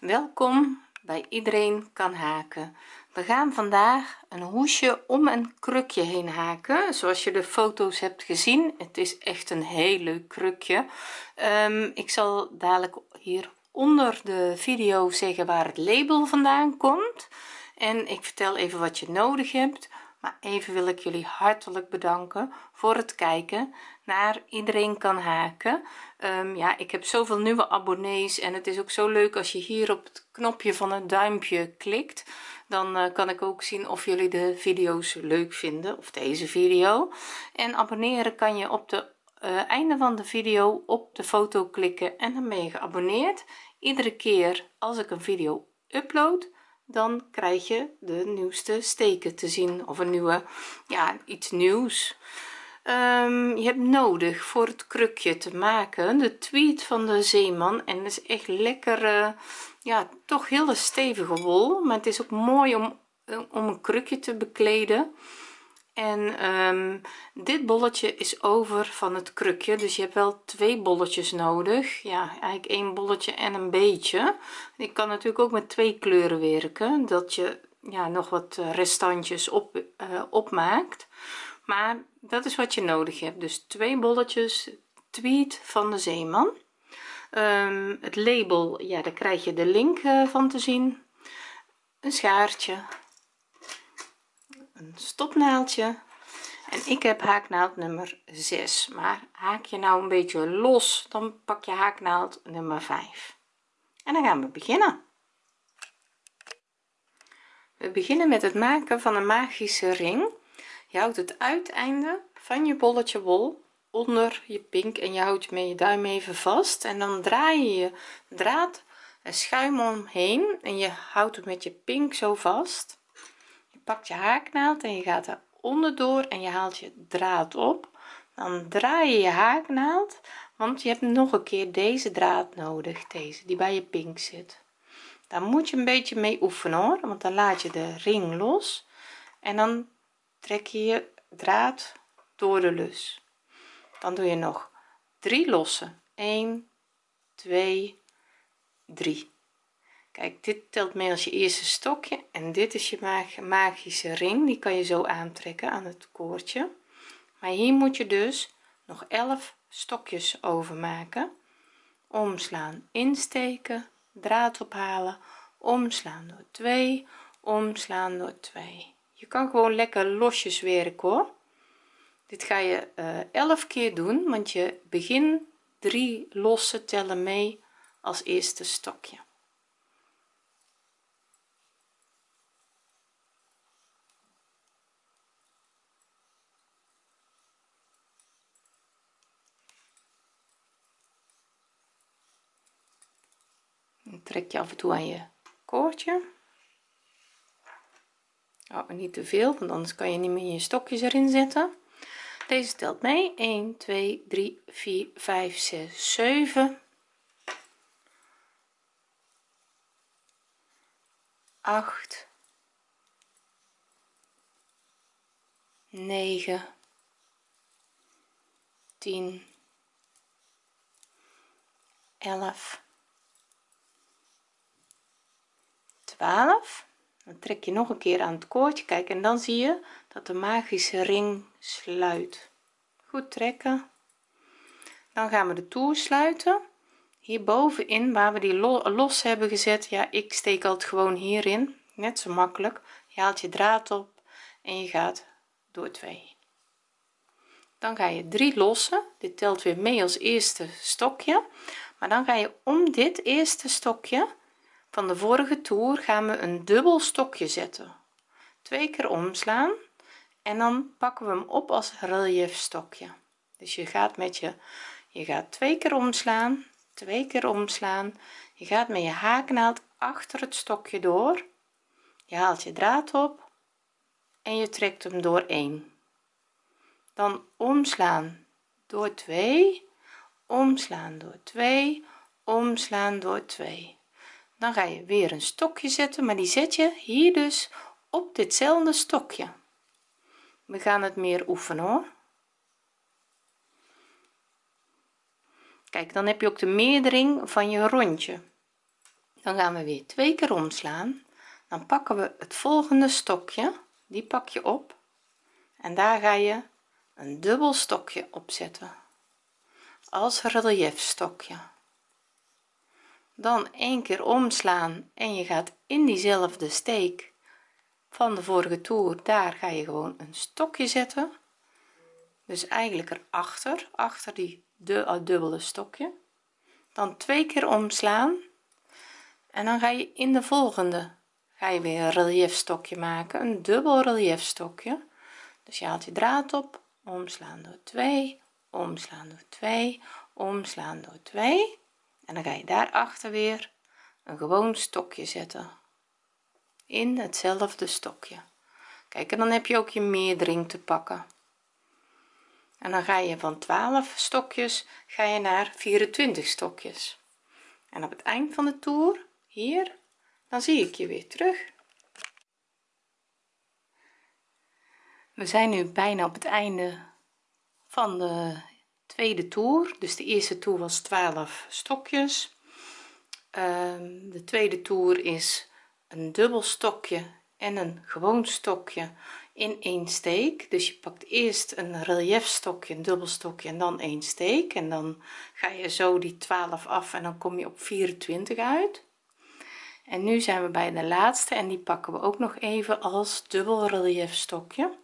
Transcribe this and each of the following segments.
welkom bij iedereen kan haken. We gaan vandaag een hoesje om een krukje heen haken. Zoals je de foto's hebt gezien het is echt een heel leuk krukje. Um, ik zal dadelijk hier onder de video zeggen waar het label vandaan komt. En ik vertel even wat je nodig hebt. Maar even wil ik jullie hartelijk bedanken voor het kijken naar iedereen kan haken. Um, ja ik heb zoveel nieuwe abonnees en het is ook zo leuk als je hier op het knopje van het duimpje klikt. Dan uh, kan ik ook zien of jullie de video's leuk vinden of deze video. En abonneren kan je op de uh, einde van de video op de foto klikken en dan ben je geabonneerd. Iedere keer als ik een video upload dan krijg je de nieuwste steken te zien of een nieuwe ja iets nieuws um, je hebt nodig voor het krukje te maken. De tweet van de zeeman. En is echt lekker uh, ja toch hele stevige wol. Maar het is ook mooi om om een krukje te bekleden. En um, dit bolletje is over van het krukje. Dus je hebt wel twee bolletjes nodig. Ja eigenlijk één bolletje en een beetje. Ik kan natuurlijk ook met twee kleuren werken. Dat je ja nog wat restantjes op uh, opmaakt maar dat is wat je nodig hebt. Dus twee bolletjes tweed van de zeeman. Um, het label ja daar krijg je de link uh, van te zien. Een schaartje. Een stopnaaldje en ik heb haaknaald nummer 6 maar haak je nou een beetje los dan pak je haaknaald nummer 5 en dan gaan we beginnen. We beginnen met het maken van een magische ring je houdt het uiteinde van je bolletje wol onder je pink en je houdt met je duim even vast en dan draai je je draad en schuim omheen en je houdt het met je pink zo vast. Pakt je haaknaald en je gaat er onderdoor en je haalt je draad op. Dan draai je je haaknaald want je hebt nog een keer deze draad nodig deze die bij je pink zit. Daar moet je een beetje mee oefenen hoor want dan laat je de ring los en dan trek je draad door de lus. Dan doe je nog drie lossen. 1 2 3 kijk dit telt mee als je eerste stokje. En dit is je magische ring. Die kan je zo aantrekken aan het koordje. Maar hier moet je dus nog 11 stokjes overmaken. Omslaan insteken draad ophalen. Omslaan door 2 omslaan door 2 je kan gewoon lekker losjes werken hoor. Dit ga je uh, eh, 11 keer doen want je begin 3 losse tellen mee als eerste stokje. Trek je af en toe aan je koordje oh, niet te veel want anders kan je niet meer je stokjes erin zetten. Deze telt mee. 1 2 3 4 5 6 7 8 9 10 11 12 dan trek je nog een keer aan het koordje kijk en dan zie je dat de magische ring sluit. Goed trekken. Dan gaan we de toer sluiten. Hier bovenin waar we die los hebben gezet ja ik steek altijd gewoon hierin. Net zo makkelijk. Je haalt je draad op en je gaat door twee dan ga je drie lossen. Dit telt weer mee als eerste stokje. Maar dan ga je om dit eerste stokje van de vorige toer gaan we een dubbel stokje zetten. Twee keer omslaan en dan pakken we hem op als relief stokje dus je gaat met je je gaat twee keer omslaan twee keer omslaan. Je gaat met je haaknaald achter het stokje door. Je haalt je draad op en je trekt hem door 1 dan omslaan door 2 omslaan door 2 omslaan door 2 dan ga je weer een stokje zetten maar die zet je hier dus op ditzelfde stokje. We gaan het meer oefenen hoor. Kijk dan heb je ook de meerdering van je rondje. Dan gaan we weer twee keer omslaan. Dan pakken we het volgende stokje. Die pak je op. En daar ga je een dubbel stokje opzetten als relief stokje dan één keer omslaan en je gaat in diezelfde steek van de vorige toer daar ga je gewoon een stokje zetten. Dus eigenlijk erachter achter die de dubbele stokje. Dan twee keer omslaan en dan ga je in de volgende ga je weer een relief stokje maken een dubbel relief stokje dus je haalt je draad op omslaan door 2 omslaan door 2 omslaan door 2 en dan ga je daarachter weer een gewoon stokje zetten. In hetzelfde stokje. Kijk en dan heb je ook je meerdering te pakken. En dan ga je van 12 stokjes ga je naar 24 stokjes. En op het eind van de toer hier dan zie ik je weer terug. We zijn nu bijna op het einde van de tweede toer. Dus de eerste toer was 12 stokjes. Um, de tweede toer is een dubbel stokje en een gewoon stokje in één steek. Dus je pakt eerst een relief stokje een dubbel stokje en dan één steek. En dan ga je zo die 12 af en dan kom je op 24 uit. En nu zijn we bij de laatste en die pakken we ook nog even als dubbel relief stokje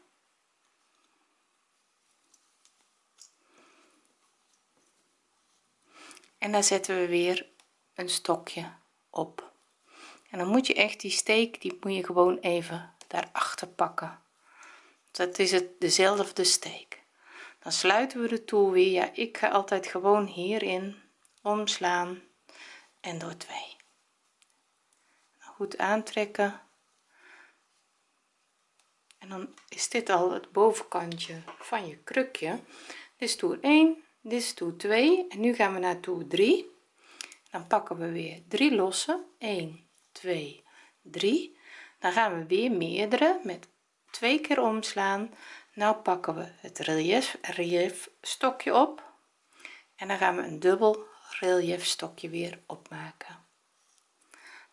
en daar zetten we weer een stokje op. En dan moet je echt die steek die moet je gewoon even daarachter pakken. Dat is het dezelfde steek. Dan sluiten we de toer weer. Ja ik ga altijd gewoon hierin omslaan en door 2 goed aantrekken. En dan is dit al het bovenkantje van je krukje. Is toer 1 dit is toer 2 en nu gaan we naar toer 3 dan pakken we weer 3 losse. 1 2 3 dan gaan we weer meerdere met twee keer omslaan. Nou pakken we het relief relief stokje op. En dan gaan we een dubbel relief stokje weer opmaken.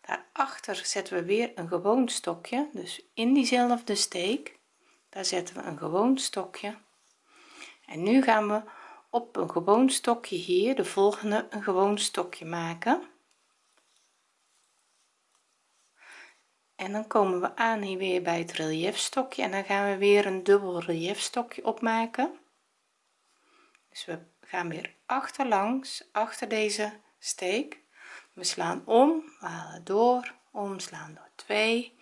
Daarachter zetten we weer een gewoon stokje. Dus in diezelfde steek daar zetten we een gewoon stokje. En nu gaan we op een gewoon stokje hier de volgende een gewoon stokje maken. En dan komen we aan hier weer bij het relief stokje en dan gaan we weer een dubbel relief stokje opmaken. Dus we gaan weer achterlangs achter deze steek. We slaan om we halen door omslaan door 2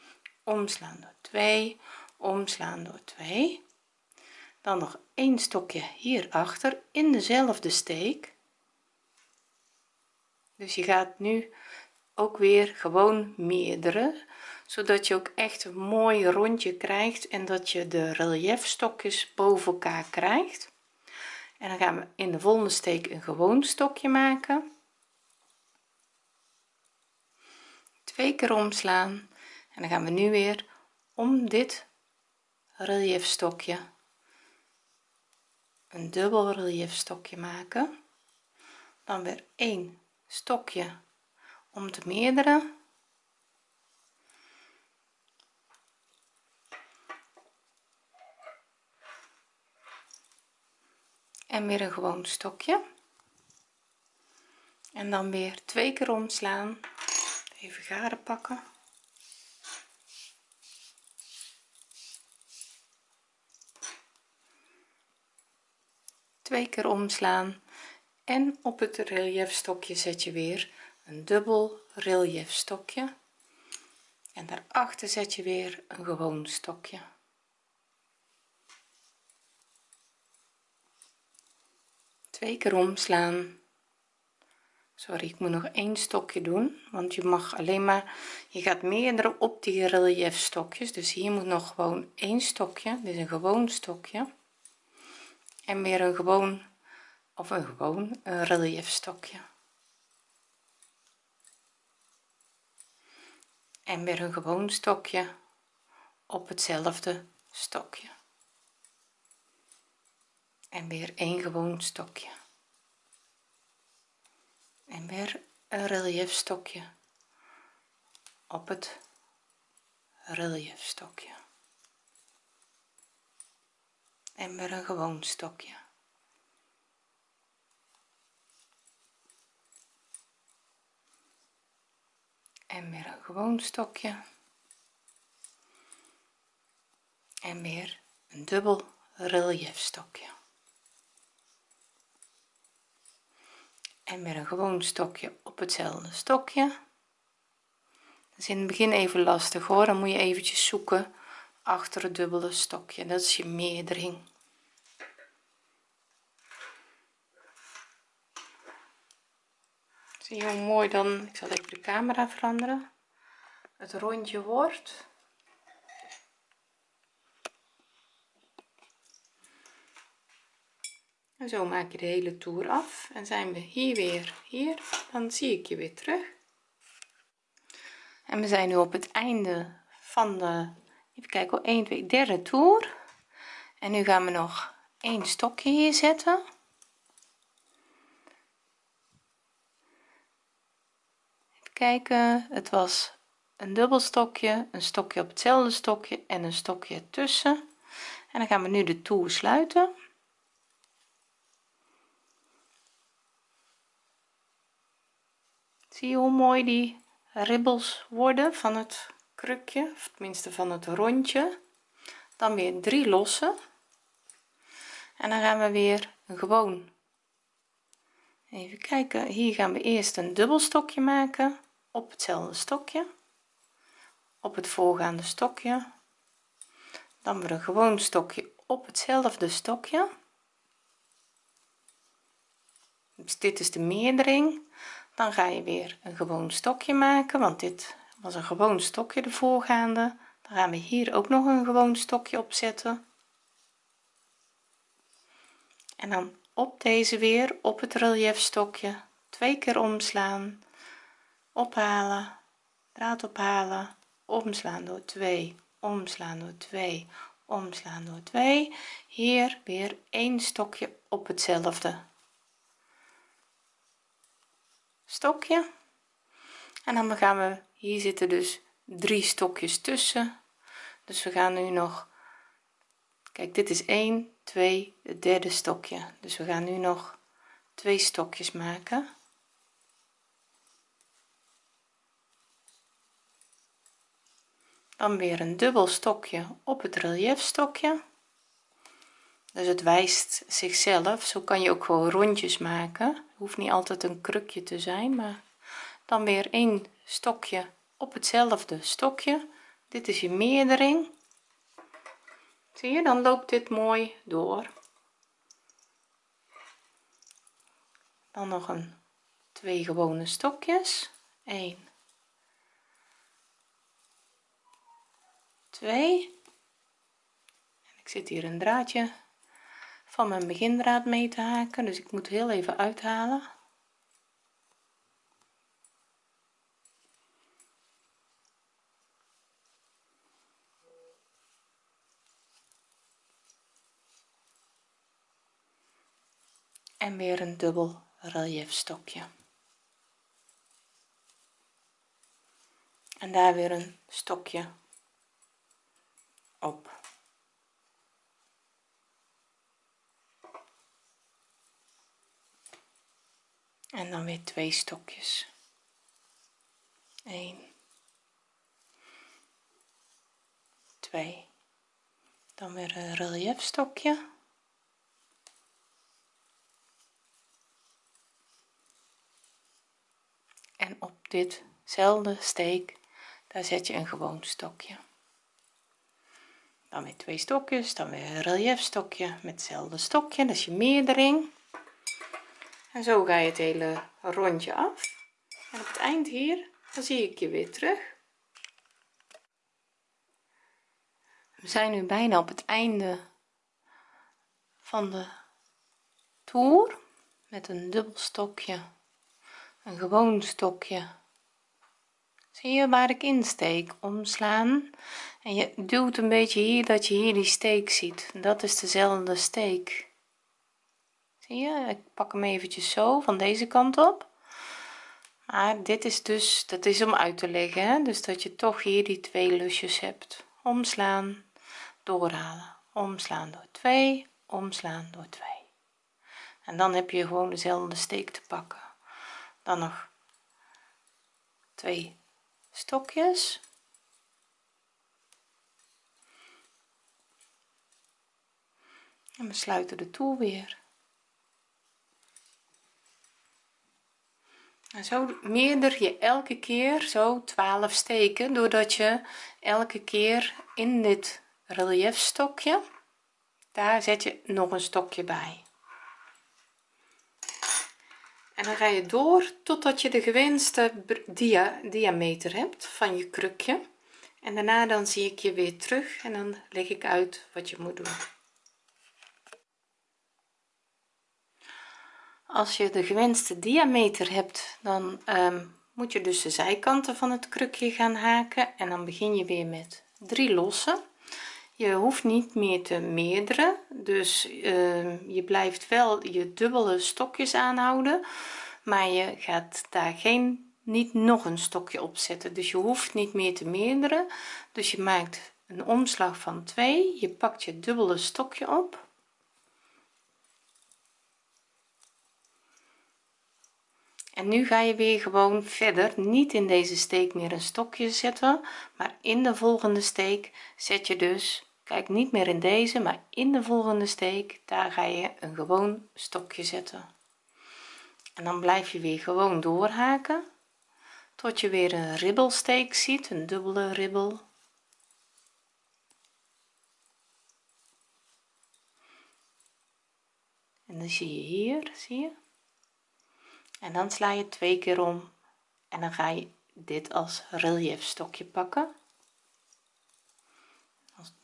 omslaan door 2 omslaan door 2 dan nog een stokje hierachter in dezelfde steek. Dus je gaat nu ook weer gewoon meerdere zodat je ook echt een mooi rondje krijgt en dat je de relief stokjes boven elkaar krijgt. En dan gaan we in de volgende steek een gewoon stokje maken. Twee keer omslaan. En dan gaan we nu weer om dit relief stokje een dubbel relief stokje maken. Dan weer een stokje om te meerdere en weer een gewoon stokje. En dan weer twee keer omslaan. Even garen pakken twee keer omslaan en op het relief stokje zet je weer een dubbel relief stokje en daarachter zet je weer een gewoon stokje. Twee keer omslaan. Sorry ik moet nog één stokje doen want je mag alleen maar je gaat meerdere op die relief stokjes dus hier moet nog gewoon één stokje dit is een gewoon stokje en weer een gewoon of een gewoon een relief stokje en weer een gewoon stokje op hetzelfde stokje. En weer een gewoon stokje. En weer een relief stokje op het relief stokje en weer een gewoon stokje. En weer een gewoon stokje. En weer een dubbel relief stokje en weer een gewoon stokje op hetzelfde stokje. Dat is in het begin even lastig hoor. Dan moet je eventjes zoeken achter het dubbele stokje. Dat is je meerdering zie hoe mooi dan ik zal even de camera veranderen. Het rondje wordt en zo maak je de hele toer af en zijn we hier weer hier. Dan zie ik je weer terug. En we zijn nu op het einde van de even kijken 1 2 derde toer. En nu gaan we nog een stokje hier zetten kijken. Het was een dubbel stokje een stokje op hetzelfde stokje en een stokje tussen en dan gaan we nu de toer sluiten. Zie je hoe mooi die ribbels worden van het krukje of tenminste van het rondje? Dan weer drie lossen en dan gaan we weer gewoon even kijken. Hier gaan we eerst een dubbel stokje maken op hetzelfde stokje op het voorgaande stokje. Dan weer een gewoon stokje op hetzelfde stokje. Dus dit is de meerdering. Dan ga je weer een gewoon stokje maken want dit was een gewoon stokje de voorgaande. Dan gaan we hier ook nog een gewoon stokje opzetten en dan op deze weer op het relief stokje twee keer omslaan ophalen. Draad ophalen. Omslaan door 2 omslaan door 2 omslaan door 2 hier weer een stokje op hetzelfde stokje. En dan gaan we hier zitten dus drie stokjes tussen. Dus we gaan nu nog kijk dit is 1 2 het derde stokje. Dus we gaan nu nog twee stokjes maken dan weer een dubbel stokje op het relief stokje dus het wijst zichzelf. Zo kan je ook gewoon rondjes maken. Hoeft niet altijd een krukje te zijn maar dan weer een stokje op hetzelfde stokje. Dit is je meerdering. Zie je dan loopt dit mooi door. Dan nog een twee gewone stokjes. 1 2 en ik zit hier een draadje van mijn begindraad mee te haken dus ik moet heel even uithalen. En weer een dubbel relief stokje. En daar weer een stokje op. En dan weer twee stokjes. 1 2 dan weer een relief stokje. En op ditzelfde steek daar zet je een gewoon stokje dan weer twee stokjes dan weer een relief stokje met hetzelfde stokje. Dat is je meerdering. En zo ga je het hele rondje af. En op het eind hier dan zie ik je weer terug. We zijn nu bijna op het einde van de toer met een dubbel stokje een gewoon stokje zie je waar ik insteek omslaan. En je duwt een beetje hier dat je hier die steek ziet. Dat is dezelfde steek. Zie je? Ik pak hem eventjes zo van deze kant op. Maar dit is dus dat is om uit te leggen hè? dus dat je toch hier die twee lusjes hebt. Omslaan doorhalen. Omslaan door 2 omslaan door 2 en dan heb je gewoon dezelfde steek te pakken. Dan nog twee stokjes. En we sluiten de toer weer. En zo meerder je elke keer zo 12 steken doordat je elke keer in dit relief stokje daar zet je nog een stokje bij en dan ga je door totdat je de gewenste dia diameter hebt van je krukje. En daarna dan zie ik je weer terug en dan leg ik uit wat je moet doen. Als je de gewenste diameter hebt dan um, moet je dus de zijkanten van het krukje gaan haken en dan begin je weer met drie lossen je hoeft niet meer te meerderen dus uh, je blijft wel je dubbele stokjes aanhouden maar je gaat daar geen niet nog een stokje opzetten dus je hoeft niet meer te meerderen dus je maakt een omslag van 2 je pakt je dubbele stokje op. En nu ga je weer gewoon verder. Niet in deze steek meer een stokje zetten maar in de volgende steek zet je dus kijk niet meer in deze maar in de volgende steek. Daar ga je een gewoon stokje zetten. En dan blijf je weer gewoon doorhaken tot je weer een ribbelsteek ziet een dubbele ribbel. En dan zie je hier zie je? En dan sla je twee keer om. En dan ga je dit als relief stokje pakken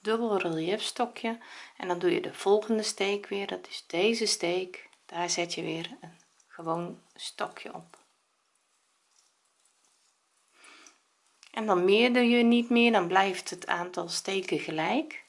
dubbel relief stokje en dan doe je de volgende steek weer. Dat is deze steek. Daar zet je weer een gewoon stokje op. En dan meerder je niet meer dan blijft het aantal steken gelijk.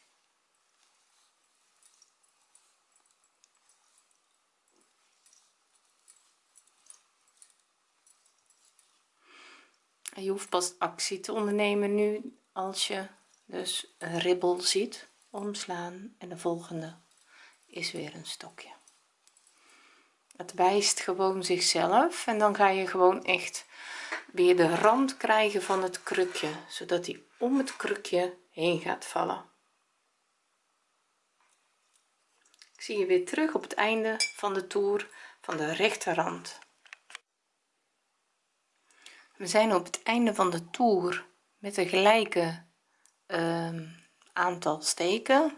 Je hoeft pas actie te ondernemen nu als je dus een ribbel ziet omslaan en de volgende is weer een stokje. Het wijst gewoon zichzelf en dan ga je gewoon echt weer de rand krijgen van het krukje zodat hij om het krukje heen gaat vallen. Ik zie je weer terug op het einde van de toer van de rechterrand. We zijn op het einde van de toer met een gelijke aantal steken.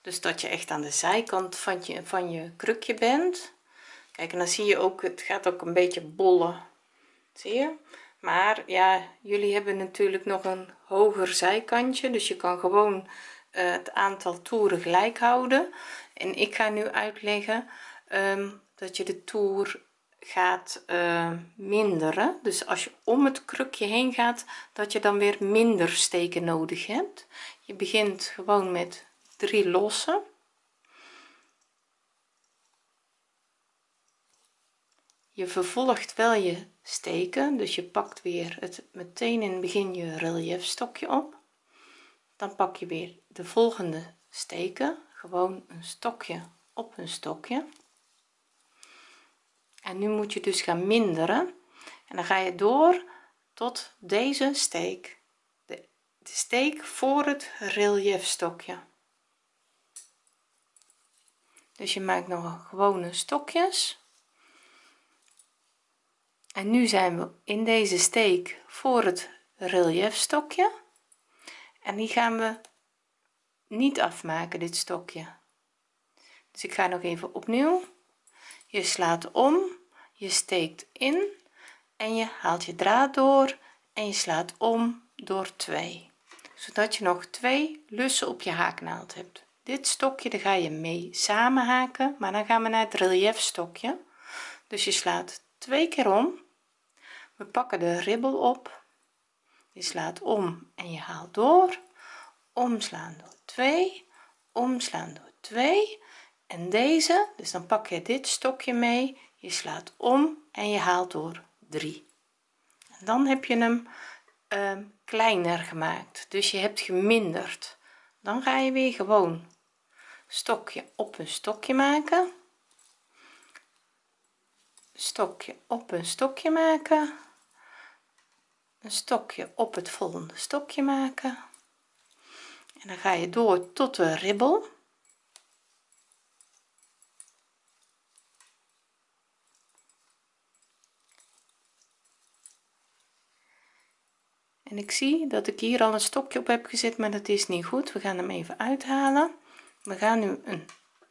Dus dat je echt aan de zijkant van je van je krukje bent. Kijk en dan zie je ook het gaat ook een beetje bollen. Zie je? Maar ja jullie hebben natuurlijk nog een hoger zijkantje. Dus je kan gewoon uh, het aantal toeren gelijk houden. En ik ga nu uitleggen um, dat je de toer gaat uh, minderen. Dus als je om het krukje heen gaat dat je dan weer minder steken nodig hebt. Je begint gewoon met drie lossen je vervolgt wel je steken dus je pakt weer het meteen in het begin je relief stokje op. Dan pak je weer de volgende steken gewoon een stokje op een stokje en nu moet je dus gaan minderen. En dan ga je door tot deze steek. De, steek voor het relief stokje dus je maakt nog gewone stokjes. En nu zijn we in deze steek voor het relief stokje en die gaan we niet afmaken dit stokje. Dus ik ga nog even opnieuw je slaat om je steekt in en je haalt je draad door en je slaat om door 2 zodat je nog twee lussen op je haaknaald hebt. Dit stokje daar ga je mee samen haken maar dan gaan we naar het relief stokje dus je slaat twee keer om. We pakken de ribbel op. Je slaat om en je haalt door. Omslaan door 2 omslaan door 2 en deze dus dan pak je dit stokje mee je slaat om en je haalt door 3 dan heb je hem uh, kleiner gemaakt dus je hebt geminderd. Dan ga je weer gewoon stokje op een stokje maken. Stokje op een stokje maken. Een stokje op het volgende stokje maken. En dan ga je door tot de ribbel en ik zie dat ik hier al een stokje op heb gezet maar dat is niet goed. We gaan hem even uithalen. We gaan nu een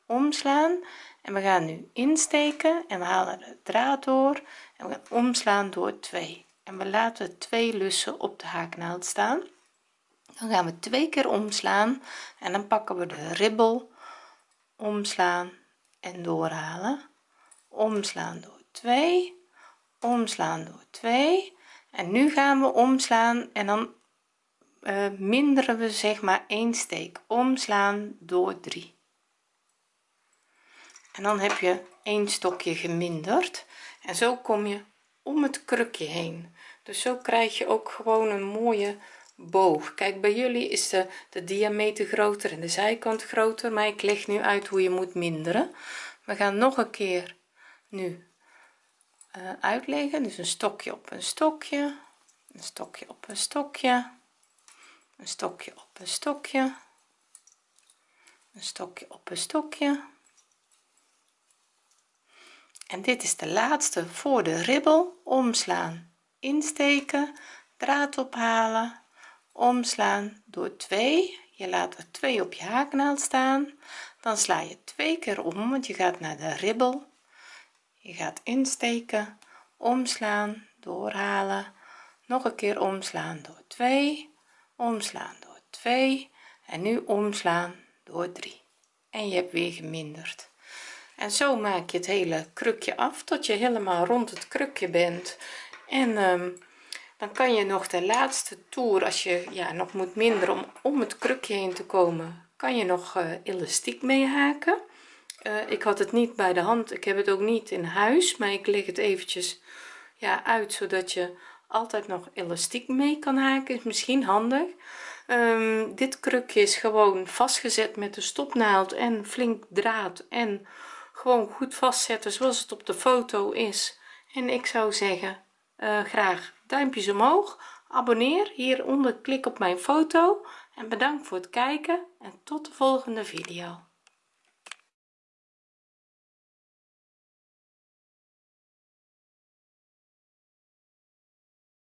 omslaan en we gaan nu insteken en we halen de draad door en we gaan omslaan door 2 en we laten twee lussen op de haaknaald staan. Dan gaan we twee keer omslaan en dan pakken we de ribbel. Omslaan en doorhalen. Omslaan door 2 omslaan door 2 en nu gaan we omslaan en dan uh, minderen we zeg maar één steek. Omslaan door 3 en dan heb je een stokje geminderd. En zo kom je om het krukje heen. Dus zo krijg je ook gewoon een mooie boog. Kijk bij jullie is de, de diameter groter en de zijkant groter maar ik leg nu uit hoe je moet minderen. We gaan nog een keer nu uitleggen. Dus een stokje op een stokje een stokje op een stokje een stokje op een stokje een stokje op een stokje. En dit is de laatste voor de ribbel. Omslaan insteken draad ophalen. Omslaan door 2 je laat er 2 op je haaknaald staan. Dan sla je twee keer om want je gaat naar de ribbel je gaat insteken omslaan doorhalen. Nog een keer omslaan door 2 omslaan door 2 en nu omslaan door 3 en je hebt weer geminderd. En zo maak je het hele krukje af tot je helemaal rond het krukje bent. En um, dan kan je nog de laatste toer als je ja nog moet minderen om om het krukje heen te komen kan je nog uh, elastiek mee haken uh, ik had het niet bij de hand. Ik heb het ook niet in huis maar ik leg het eventjes ja uit zodat je altijd nog elastiek mee kan haken. Is misschien handig. Um, dit krukje is gewoon vastgezet met de stopnaald en flink draad en gewoon goed vastzetten zoals het op de foto is. En ik zou zeggen uh, graag duimpjes omhoog. Abonneer hieronder klik op mijn foto. En bedankt voor het kijken en tot de volgende video